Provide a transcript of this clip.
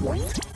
What?